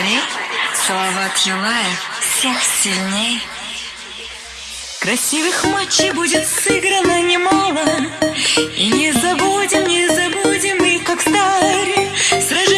говорит Салават Юлаев всех сильней. Красивых матчей будет сыграно немало, И не забудем, не забудем мы, как старые. сражаться.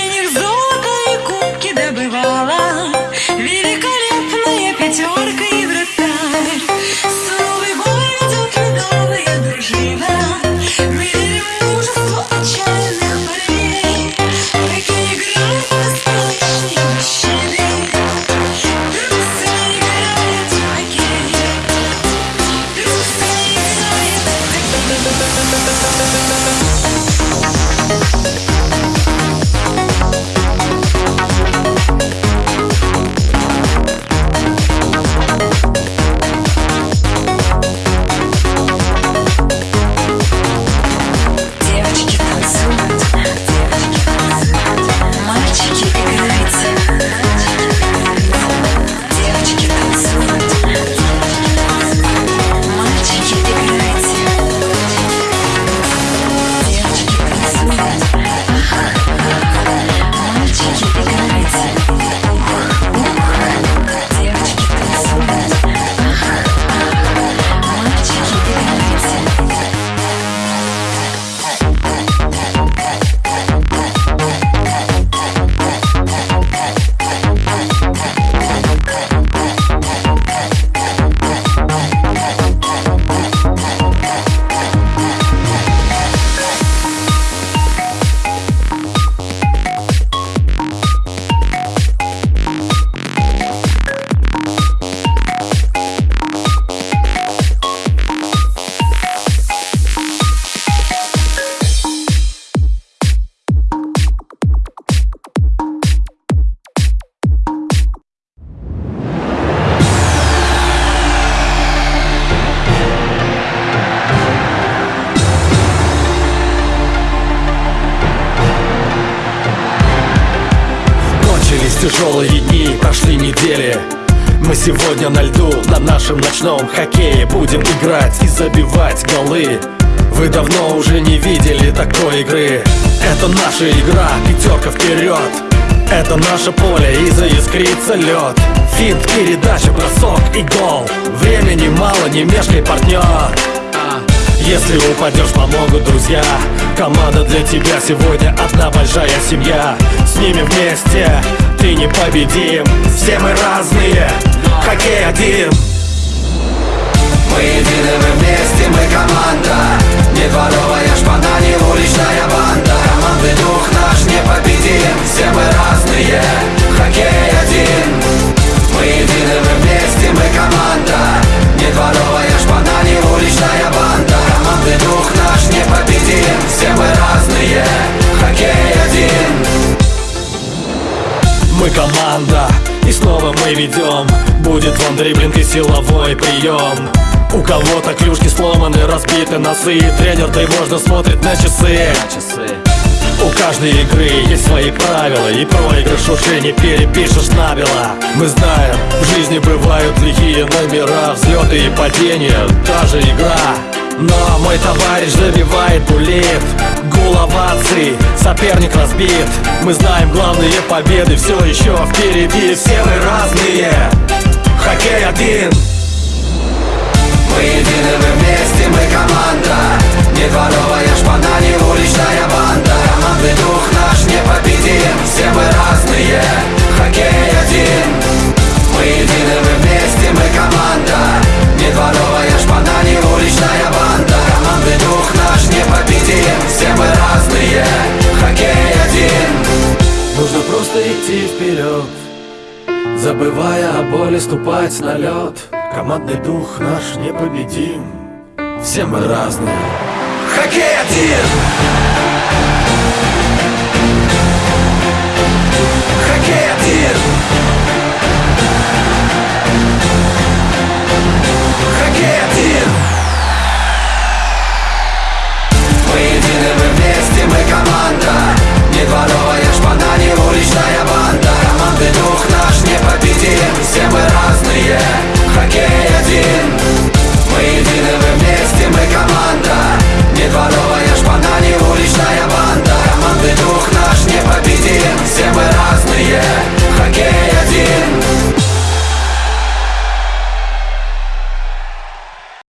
Тяжелые дни, прошли недели. Мы сегодня на льду, на нашем ночном хоккее. Будем играть и забивать голы. Вы давно уже не видели такой игры. Это наша игра, пятерка вперед. Это наше поле и заискрится лед. Финт, передача, бросок и гол. Времени мало, не мешкай, партнер. Если упадешь, помогут друзья. Команда для тебя сегодня одна большая семья. С ними вместе ты не победим Все мы разные, хоккей один. Мы едины, мы вместе, мы команда. Не дворовая шпана, не уличная банда. Командный дух наш непобедим. Все мы разные, снова мы ведем Будет вам дриблинг и силовой прием У кого-то клюшки сломаны, разбиты носы. Тренер тревожно смотрит на часы. У каждой игры есть свои правила И проигрыш уже не перепишешь набело. Мы знаем, в жизни бывают лихие номера Взлеты и падения, та же игра но мой товарищ забивает булит Гул оваций, соперник разбит. Мы знаем главные победы, все еще впереди. Все мы разные, хоккей один. Мы едины, мы вместе, мы команда идти вперед Забывая о боли, ступать на лед. Командный дух наш непобедим. Все мы разные Хоккей один! Хоккей